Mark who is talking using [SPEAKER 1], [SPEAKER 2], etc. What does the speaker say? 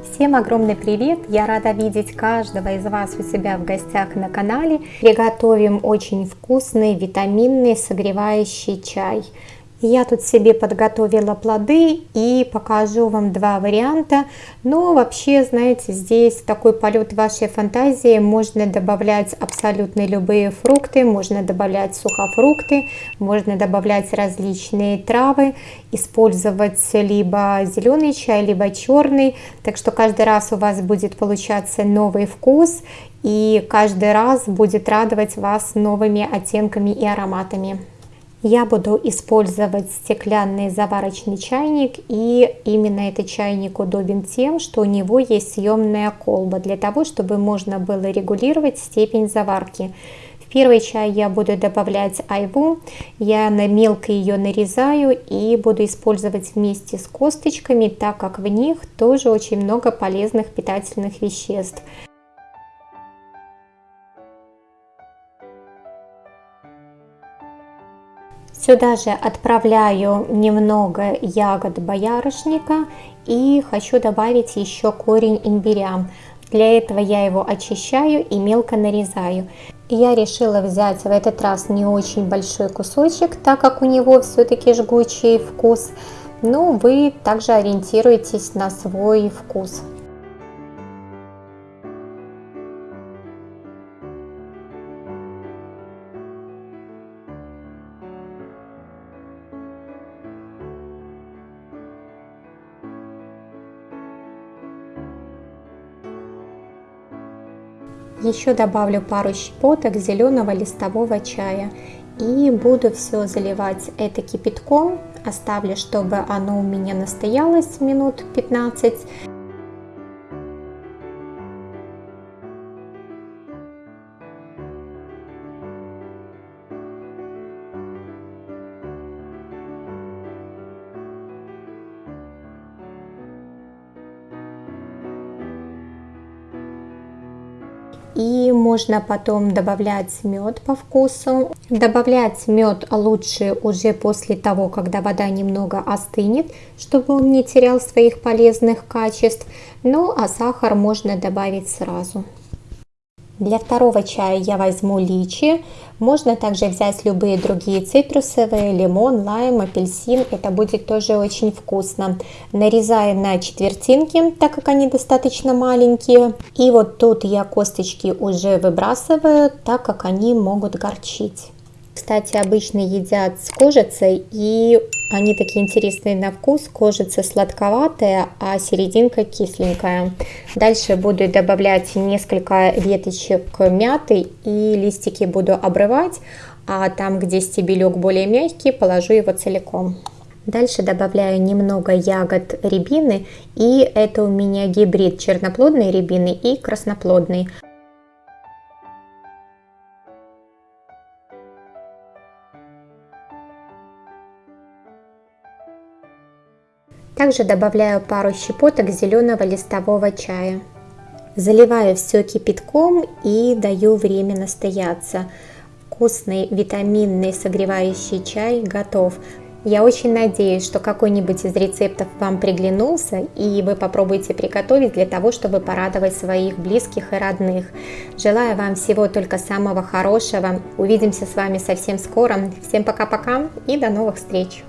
[SPEAKER 1] Всем огромный привет! Я рада видеть каждого из вас у себя в гостях на канале. Приготовим очень вкусный, витаминный, согревающий чай. Я тут себе подготовила плоды и покажу вам два варианта. Но вообще, знаете, здесь такой полет вашей фантазии. Можно добавлять абсолютно любые фрукты, можно добавлять сухофрукты, можно добавлять различные травы, использовать либо зеленый чай, либо черный. Так что каждый раз у вас будет получаться новый вкус и каждый раз будет радовать вас новыми оттенками и ароматами. Я буду использовать стеклянный заварочный чайник и именно этот чайник удобен тем, что у него есть съемная колба для того, чтобы можно было регулировать степень заварки. В первый чай я буду добавлять айву, я на мелко ее нарезаю и буду использовать вместе с косточками, так как в них тоже очень много полезных питательных веществ. Сюда же отправляю немного ягод боярышника и хочу добавить еще корень имбиря. Для этого я его очищаю и мелко нарезаю. Я решила взять в этот раз не очень большой кусочек, так как у него все-таки жгучий вкус. Но вы также ориентируйтесь на свой вкус. Еще добавлю пару щепоток зеленого листового чая и буду все заливать это кипятком. Оставлю, чтобы оно у меня настоялось минут 15. И можно потом добавлять мед по вкусу. Добавлять мед лучше уже после того, когда вода немного остынет, чтобы он не терял своих полезных качеств. Ну а сахар можно добавить сразу. Для второго чая я возьму личи. Можно также взять любые другие цитрусовые, лимон, лайм, апельсин. Это будет тоже очень вкусно. Нарезаю на четвертинки, так как они достаточно маленькие. И вот тут я косточки уже выбрасываю, так как они могут горчить. Кстати, обычно едят с кожицей, и они такие интересные на вкус. Кожица сладковатая, а серединка кисленькая. Дальше буду добавлять несколько веточек мяты и листики буду обрывать, а там, где стебелек более мягкий, положу его целиком. Дальше добавляю немного ягод рябины, и это у меня гибрид черноплодной рябины и красноплодной. Также добавляю пару щепоток зеленого листового чая. Заливаю все кипятком и даю время настояться. Вкусный витаминный согревающий чай готов. Я очень надеюсь, что какой-нибудь из рецептов вам приглянулся и вы попробуете приготовить для того, чтобы порадовать своих близких и родных. Желаю вам всего только самого хорошего. Увидимся с вами совсем скоро. Всем пока-пока и до новых встреч!